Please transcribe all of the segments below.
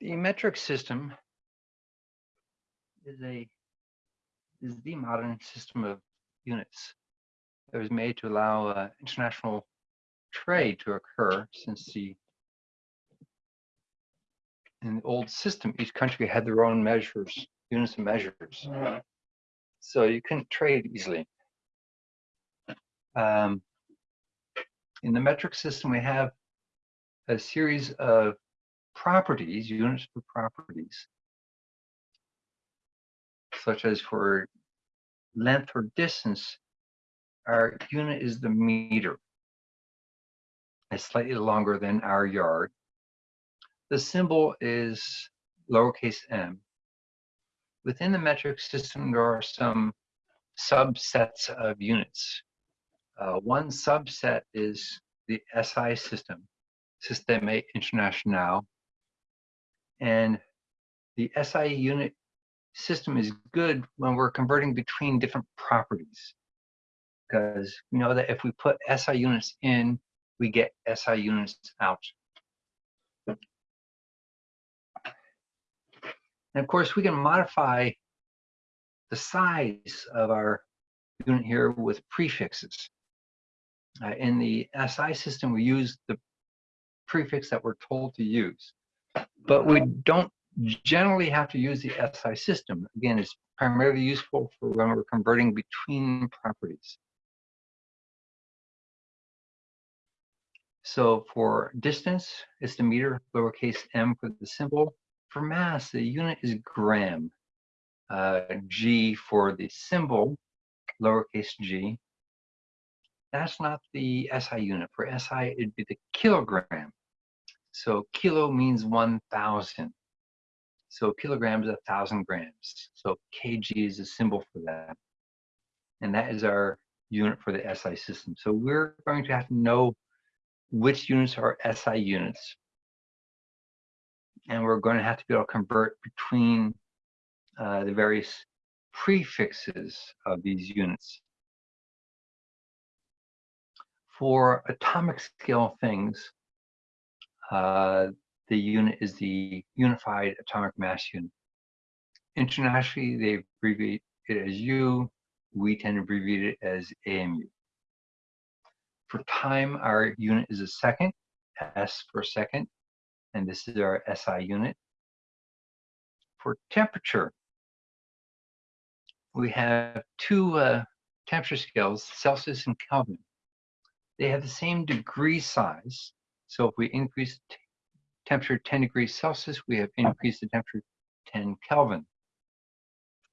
The metric system is a is the modern system of units. It was made to allow uh, international trade to occur since the in the old system, each country had their own measures, units of measures. So you couldn't trade easily. Um, in the metric system, we have a series of properties, units for properties, such as for length or distance, our unit is the meter. It's slightly longer than our yard. The symbol is lowercase m. Within the metric system, there are some subsets of units. Uh, one subset is the SI system, Système International. And the SI unit system is good when we're converting between different properties. Because we know that if we put SI units in, we get SI units out. And of course, we can modify the size of our unit here with prefixes. Uh, in the SI system, we use the prefix that we're told to use, but we don't generally have to use the SI system. Again, it's primarily useful for when we're converting between properties. So for distance, it's the meter, lowercase m for the symbol. For mass, the unit is gram. Uh, G for the symbol, lowercase g. That's not the SI unit. For SI, it'd be the kilogram. So kilo means 1,000. So kilograms, a thousand grams. So kg is a symbol for that. And that is our unit for the SI system. So we're going to have to know which units are SI units and we're going to have to be able to convert between uh, the various prefixes of these units. For atomic scale things, uh, the unit is the Unified Atomic Mass Unit. Internationally, they abbreviate it as U. We tend to abbreviate it as AMU. For time, our unit is a second, S for second and this is our SI unit. For temperature, we have two uh, temperature scales, Celsius and Kelvin. They have the same degree size. So if we increase temperature 10 degrees Celsius, we have increased the temperature 10 Kelvin.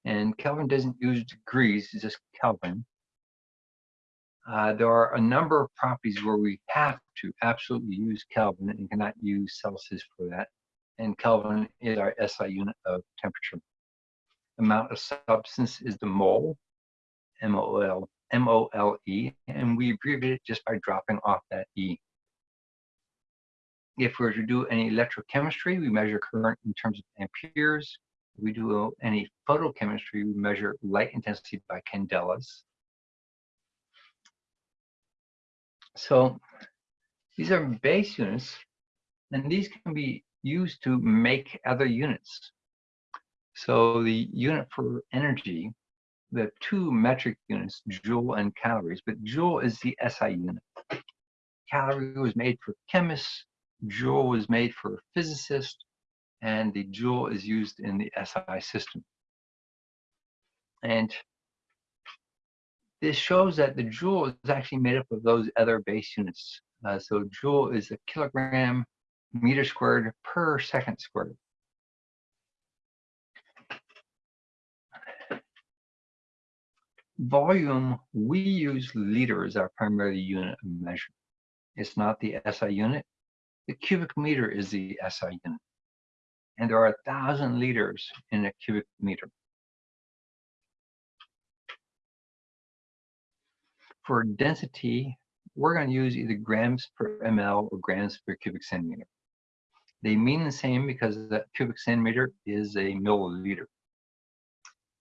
And Kelvin doesn't use degrees, it's just Kelvin. Uh, there are a number of properties where we have to absolutely use Kelvin and cannot use Celsius for that. And Kelvin is our SI unit of temperature. Amount of substance is the mole, M-O-L, M-O-L-E, and we abbreviate it just by dropping off that E. If we were to do any electrochemistry, we measure current in terms of amperes. If we do uh, any photochemistry, we measure light intensity by candelas. So these are base units, and these can be used to make other units. So the unit for energy, the two metric units, joule and calories, but joule is the SI unit. Calorie was made for chemists, joule was made for physicists, and the joule is used in the SI system. And this shows that the joule is actually made up of those other base units. Uh, so joule is a kilogram meter squared per second squared. Volume, we use liter as our primary unit of measure. It's not the SI unit. The cubic meter is the SI unit. And there are a thousand liters in a cubic meter. For density, we're going to use either grams per ml or grams per cubic centimeter. They mean the same because the cubic centimeter is a milliliter.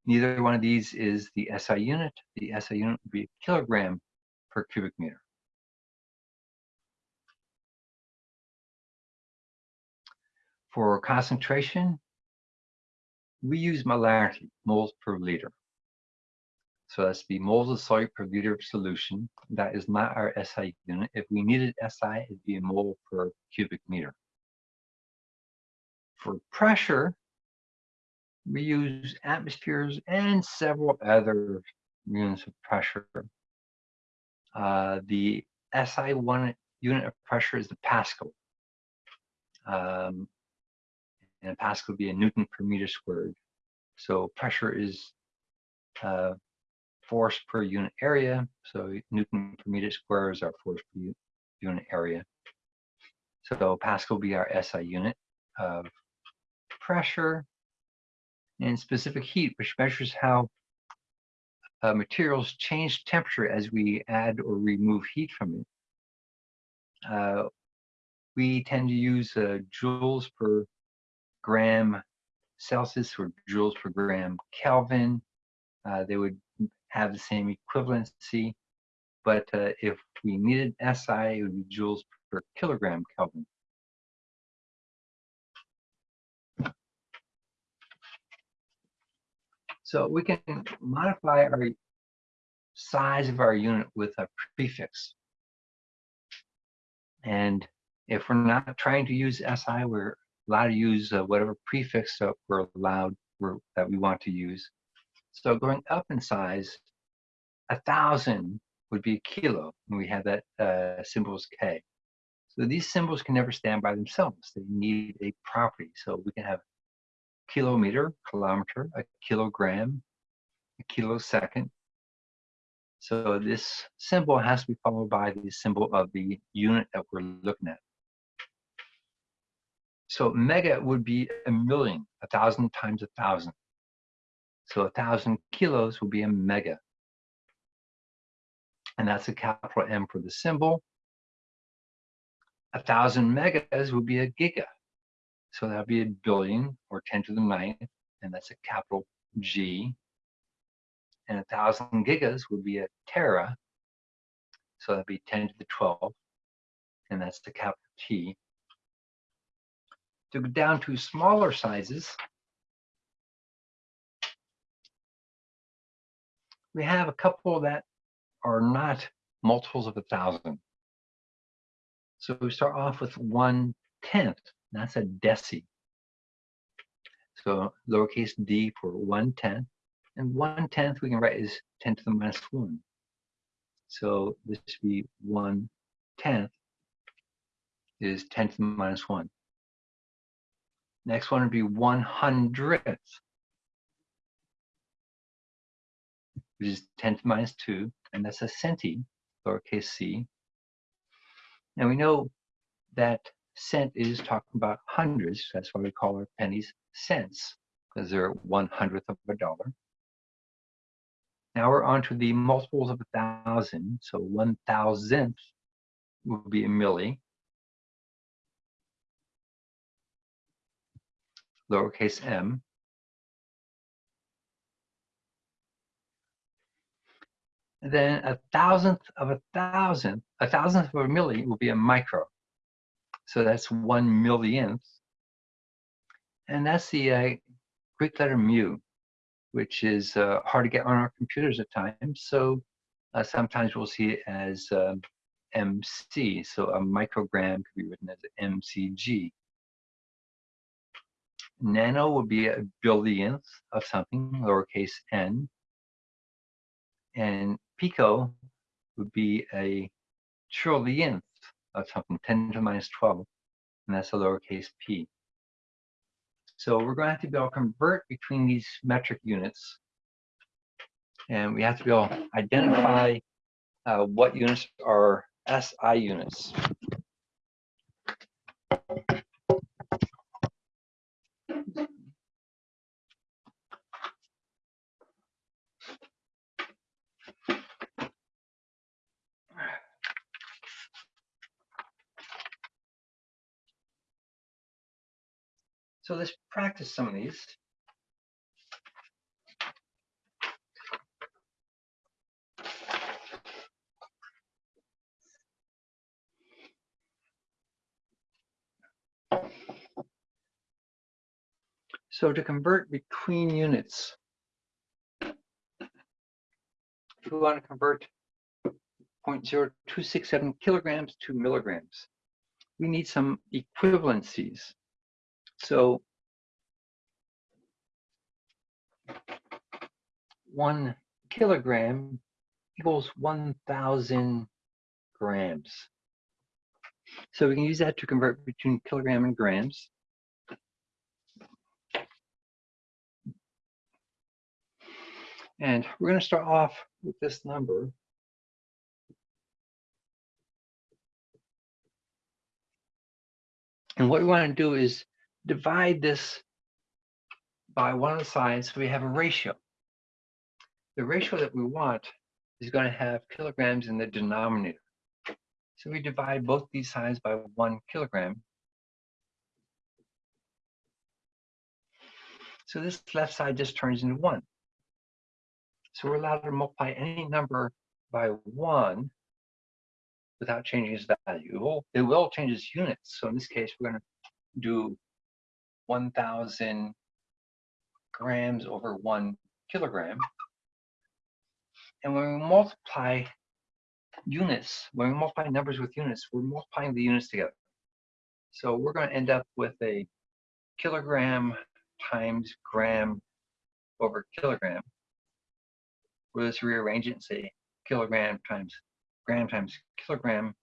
Neither one of these is the SI unit. The SI unit would be a kilogram per cubic meter. For concentration, we use molarity, moles per liter. So that's the moles of solute per liter of solution. That is not our SI unit. If we needed SI, it'd be a mole per cubic meter. For pressure, we use atmospheres and several other units of pressure. Uh, the SI one unit of pressure is the Pascal. Um, and a Pascal would be a Newton per meter squared. So pressure is uh, force per unit area. So Newton per meter squared is our force per unit area. So Pascal will be our SI unit of pressure and specific heat, which measures how uh, materials change temperature as we add or remove heat from it. Uh, we tend to use uh, joules per gram Celsius or joules per gram Kelvin. Uh, they would have the same equivalency, but uh, if we needed SI, it would be joules per kilogram Kelvin. So we can modify our size of our unit with a prefix. And if we're not trying to use SI, we're allowed to use uh, whatever prefix that we're allowed we're, that we want to use. So going up in size, a thousand would be a kilo, and we have that uh, symbol is K. So these symbols can never stand by themselves. They need a property. So we can have kilometer, kilometer, a kilogram, a kilosecond. So this symbol has to be followed by the symbol of the unit that we're looking at. So mega would be a million, a thousand times a thousand. So a thousand kilos would be a mega. And that's a capital M for the symbol. A thousand megas would be a giga. So that'd be a billion or 10 to the ninth, and that's a capital G. And a thousand gigas would be a tera. So that'd be 10 to the 12, and that's the capital T. To go down to smaller sizes, we have a couple that are not multiples of a thousand. So we start off with one tenth. That's a deci. So lowercase d for one tenth. And one tenth we can write as 10 to the minus one. So this would be one tenth is 10 to the minus one. Next one would be one hundredth, which is 10 to minus two, and that's a centi, lowercase c. And we know that cent is talking about hundreds. That's why we call our pennies cents, because they're one hundredth of a dollar. Now we're on to the multiples of a thousand. So one thousandth will be a milli. Lowercase m. And then a thousandth of a thousandth, a thousandth of a milli will be a micro. So that's one millionth. And that's the uh, Greek letter mu, which is uh, hard to get on our computers at times. So uh, sometimes we'll see it as um, MC. So a microgram could be written as MCG. Nano would be a billionth of something, lowercase n. And pico would be a trillionth of something, 10 to the minus 12, and that's a lowercase p. So we're going to have to be able to convert between these metric units, and we have to be able to identify uh, what units are SI units. So let's practice some of these. So to convert between units, if we want to convert 0.0267 kilograms to milligrams, we need some equivalencies. So one kilogram equals 1,000 grams. So we can use that to convert between kilogram and grams. And we're going to start off with this number. And what we want to do is divide this by one of the sides so we have a ratio. The ratio that we want is going to have kilograms in the denominator. So we divide both these sides by one kilogram. So this left side just turns into one. So we're allowed to multiply any number by one without changing its value. It will change its units. So in this case, we're going to do 1,000 grams over one kilogram. And when we multiply units, when we multiply numbers with units, we're multiplying the units together. So we're going to end up with a kilogram times gram over kilogram. We'll just rearrange it and say kilogram times gram times kilogram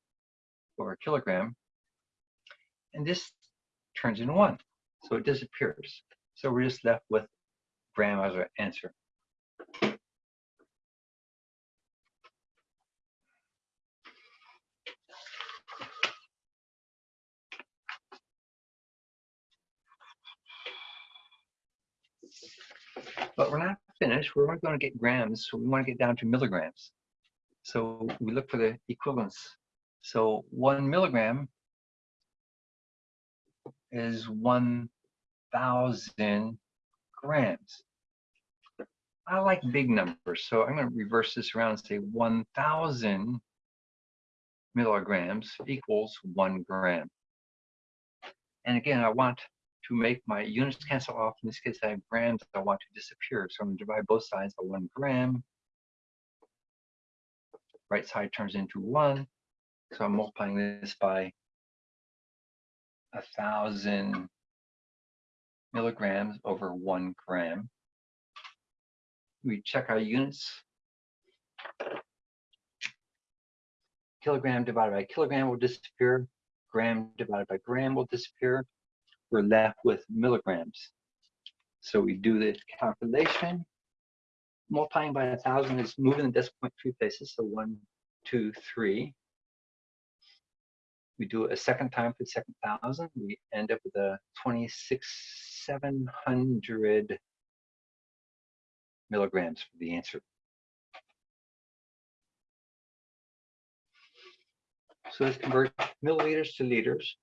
over kilogram. And this turns into one. So it disappears. So we're just left with gram as our answer. But we're not finished. We're only going to get grams, so we want to get down to milligrams. So we look for the equivalence. So one milligram is 1,000 grams. I like big numbers, so I'm going to reverse this around and say 1,000 milligrams equals one gram. And again, I want to make my units cancel off. In this case, I have grams I want to disappear. So I'm going to divide both sides by one gram. Right side turns into one. So I'm multiplying this by a thousand milligrams over one gram. We check our units. Kilogram divided by kilogram will disappear. Gram divided by gram will disappear we're left with milligrams. So we do the calculation. Multiplying by a thousand is moving the decimal point three places. So one, two, three. We do a second time for the second thousand. We end up with a 26,700 milligrams for the answer. So let's convert milliliters to liters.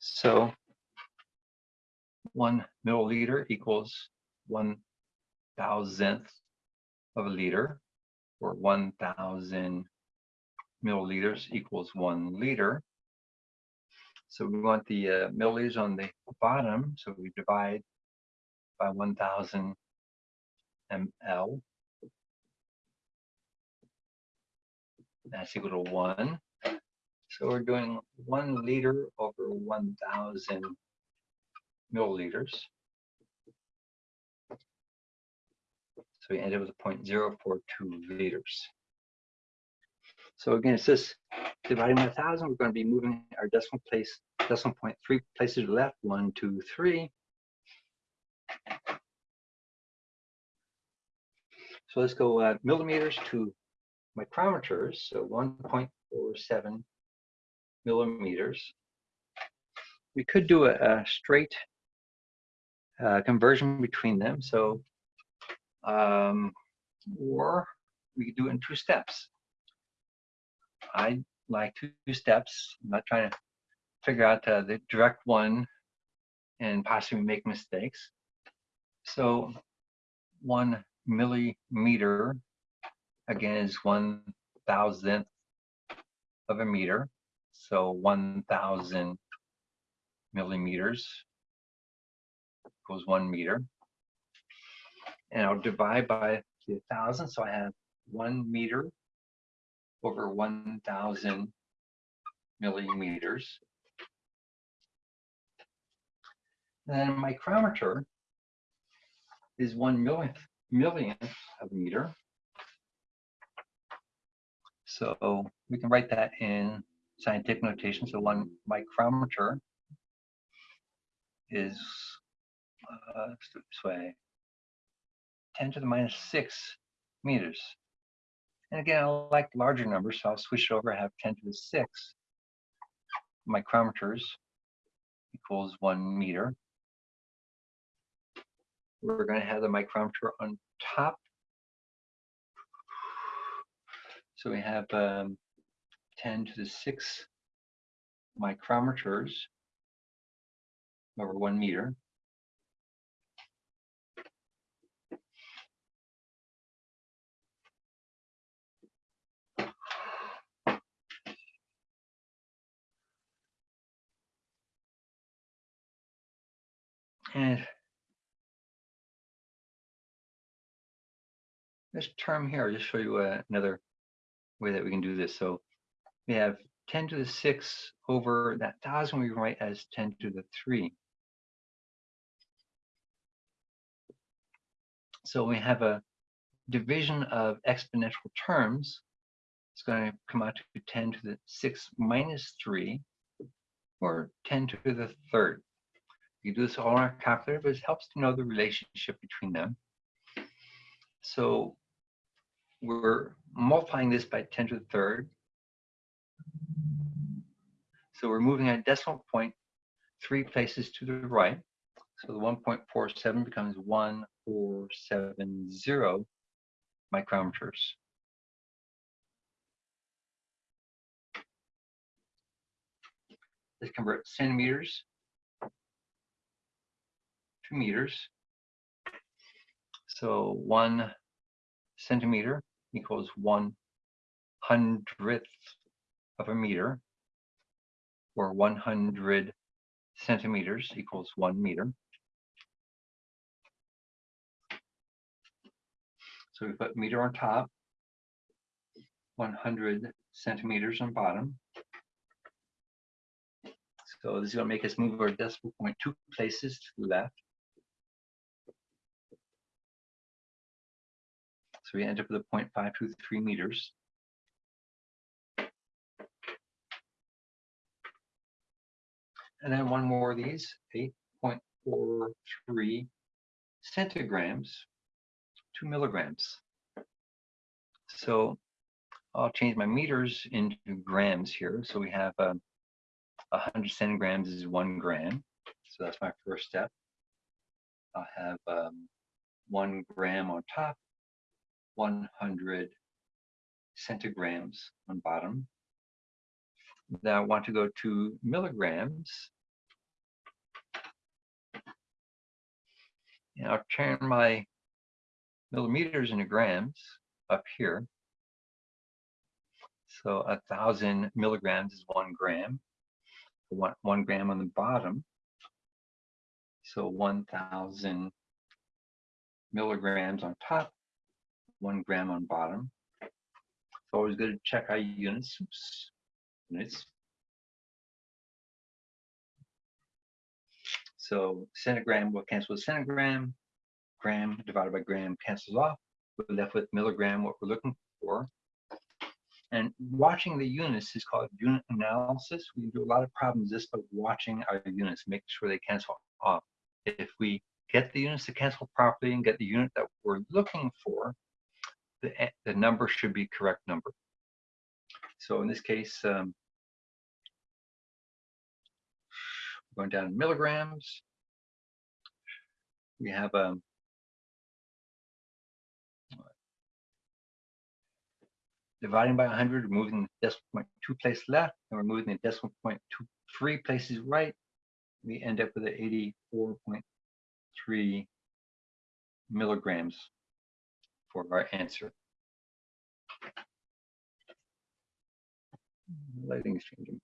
So one milliliter equals one thousandth of a liter, or 1,000 milliliters equals one liter. So we want the uh, milliliters on the bottom, so we divide by 1,000 ml. That's equal to one. So we're doing one liter over 1,000 milliliters. So we end up with a 0.042 liters. So again, it's this dividing by 1,000, we're going to be moving our decimal place, decimal point three places to the left, one, two, three. So let's go uh, millimeters to micrometers, so 1.47 millimeters. We could do a, a straight uh, conversion between them. So, um, or we could do it in two steps. I like two steps. I'm not trying to figure out uh, the direct one and possibly make mistakes. So one millimeter, again, is one thousandth of a meter. So 1,000 millimeters equals one meter. And I'll divide by the thousand, so I have one meter over 1,000 millimeters. And then a micrometer is one millionth, millionth of a meter. So we can write that in scientific notation. So one micrometer is, uh, this way, 10 to the minus 6 meters. And again, I like larger numbers, so I'll switch it over. I have 10 to the 6 micrometers equals 1 meter. We're going to have the micrometer on top. So we have um, 10 to the 6 micrometers over 1 meter. and this term here, I'll just show you uh, another way that we can do this. So we have 10 to the 6 over that 1,000 we write as 10 to the 3. So we have a division of exponential terms. It's going to come out to 10 to the 6 minus 3, or 10 to the 3rd. We do this all in our calculator, but it helps to know the relationship between them. So we're multiplying this by 10 to the third. So we're moving a decimal point three places to the right. So the 1.47 becomes 1470 micrometers. Let's convert centimeters to meters. So one centimeter equals one hundredth of a meter, or 100 centimeters equals one meter. So we put meter on top, 100 centimeters on bottom. So this is going to make us move our decimal point two places to the left. So we end up with a 0.523 meters. And then one more of these, 8.43 centigrams, to milligrams. So I'll change my meters into grams here. So we have um, 100 centigrams is one gram. So that's my first step. I'll have um, one gram on top, 100 centigrams on bottom. Now I want to go to milligrams. And I'll turn my millimeters into grams up here. So a thousand milligrams is one gram. One, one gram on the bottom. So 1,000 milligrams on top, one gram on bottom. It's always good to check our units. Oops. Units. So centigram will cancel with centigram. Gram divided by gram cancels off. We're left with milligram, what we're looking for. And watching the units is called unit analysis. We do a lot of problems just by watching our units, make sure they cancel off. If we get the units to cancel properly and get the unit that we're looking for, the, the number should be correct number. So in this case, um, going down in milligrams, we have um, dividing by 100, removing the decimal point two places left, and we're moving the decimal point two, three places right. We end up with an 84.3 milligrams for our answer. Lighting is changing.